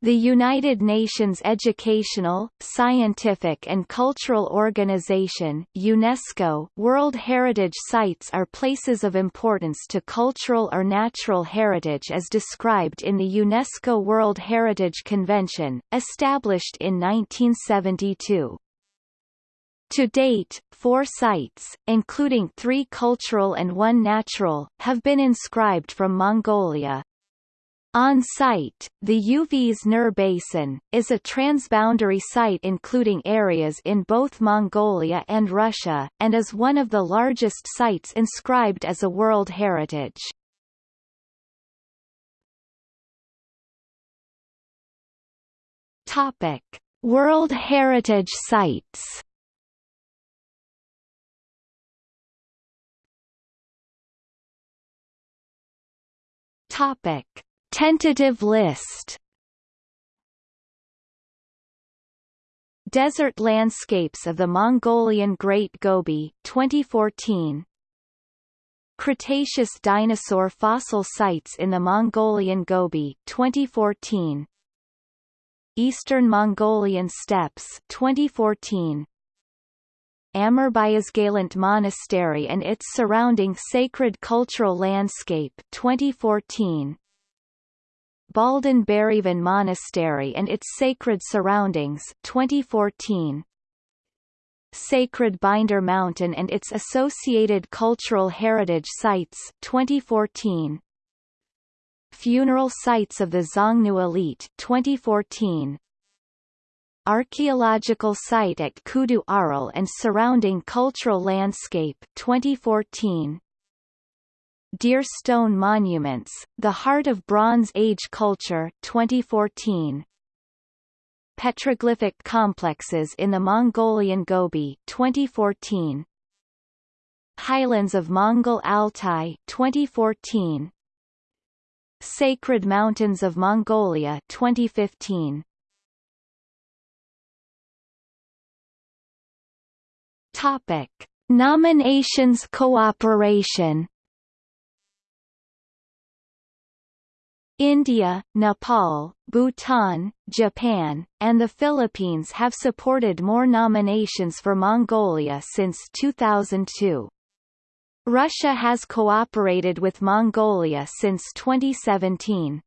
The United Nations Educational, Scientific and Cultural Organization UNESCO World Heritage Sites are places of importance to cultural or natural heritage as described in the UNESCO World Heritage Convention, established in 1972. To date, four sites, including three cultural and one natural, have been inscribed from Mongolia, on site, the Uvs Nuur Basin, is a transboundary site including areas in both Mongolia and Russia, and is one of the largest sites inscribed as a World Heritage. Topic. World Heritage Sites Topic Tentative list. Desert landscapes of the Mongolian Great Gobi 2014 Cretaceous dinosaur fossil sites in the Mongolian Gobi 2014 Eastern Mongolian steppes 2014 Amarbayasgalant Monastery and its surrounding sacred cultural landscape 2014 Baldan Bereeven Monastery and its sacred surroundings 2014 Sacred Binder Mountain and its associated cultural heritage sites 2014 Funeral sites of the Xiongnu elite 2014 Archaeological site at Khuduu Aral and surrounding cultural landscape 2014 Deer Stone Monuments, The Heart of Bronze Age Culture 2014. Petroglyphic Complexes in the Mongolian Gobi 2014. Highlands of Mongol Altai 2014. Sacred Mountains of Mongolia 2015. Topic: Nominations Cooperation India, Nepal, Bhutan, Japan, and the Philippines have supported more nominations for Mongolia since 2002. Russia has cooperated with Mongolia since 2017.